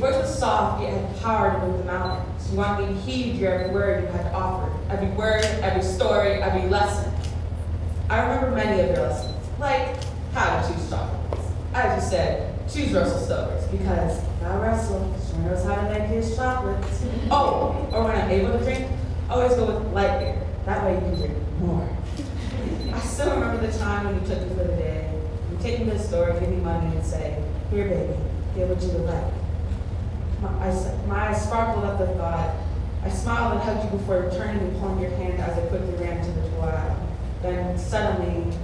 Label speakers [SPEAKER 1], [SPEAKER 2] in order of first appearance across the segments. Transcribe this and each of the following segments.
[SPEAKER 1] soft, yet had power to move the mountains. You wanted me to heed your every word you had to offer, every word, every story, every lesson. I remember many of your lessons, like how to choose chocolates. As you said, choose Russell Stover's, because now Russell sure knows how to make his chocolates. Oh, or when I'm able to drink, always go with light beer. That way you can drink more. I still remember the time when you took me for the day. You take me to the store, give me money, and say, Here, baby, get what you would like. My eyes, my eyes sparkled at the thought. I smiled and hugged you before turning and pulling your hand as I quickly ran to the toilet. Then suddenly,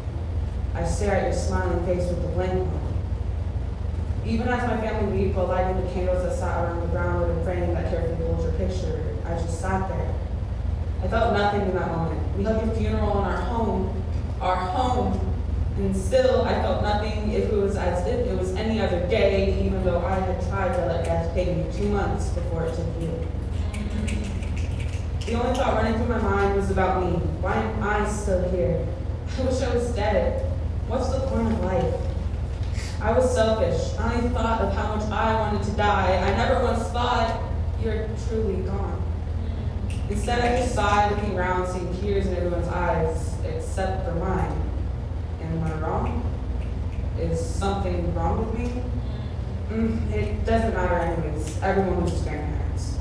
[SPEAKER 1] I stare at your smiling face with a blank one. Even as my family while lighting the candles that sat around the brown wooden frame that carefully holds your picture, I just sat there. I felt nothing in that moment. We held your funeral in our home, our home, and still I felt nothing if it was as if it was any other day, even though I had tried to let death take me two months before it took you. The only thought running through my mind was about me. Why am I still here? I wish I was dead. What's the point of life? I was selfish. I only thought of how much I wanted to die. I never once thought you're truly gone. Instead, I just sighed, looking around, seeing tears in everyone's eyes, except for mine. Am I wrong? Is something wrong with me? Mm, it doesn't matter anyways. Everyone was just grandparents.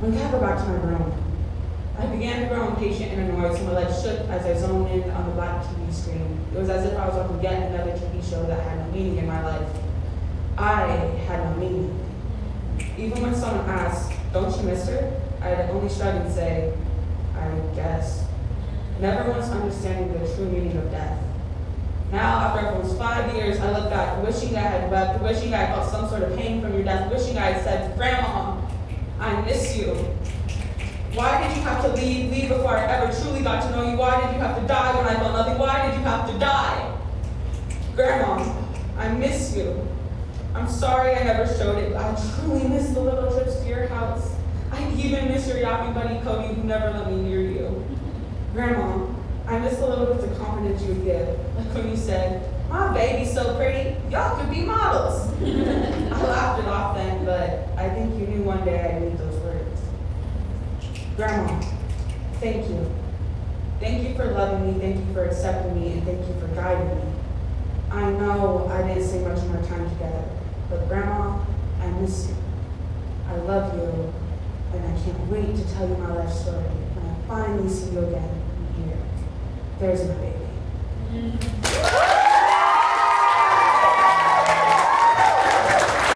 [SPEAKER 1] When we got go back to my room, I began to grow impatient and annoyed, so my legs shook as I zoned in on the black TV screen. It was as if I was watching yet another TV show that had no meaning in my life. I had no meaning. Even when someone asked, don't you miss her? I'd only shrug and say, I guess. Never once understanding the true meaning of death. Five years, I look back, wishing I had wept, wishing I felt some sort of pain from your death, wishing I had said, Grandma, I miss you. Why did you have to leave, leave before I ever truly got to know you? Why did you have to die when I felt nothing? Why did you have to die? Grandma, I miss you. I'm sorry I never showed it. I truly miss the little trips to your house. I even miss your yapping buddy Cody who never let me near you. Grandma, I miss the little bits of confidence you would give. Like when you said, my baby's so pretty, y'all could be models. I laughed it off then, but I think you knew one day I'd need those words. Grandma, thank you. Thank you for loving me, thank you for accepting me, and thank you for guiding me. I know I didn't say much more time together, but Grandma, I miss you. I love you, and I can't wait to tell you my life story when I finally see you again here. There's my baby. Mm-hmm.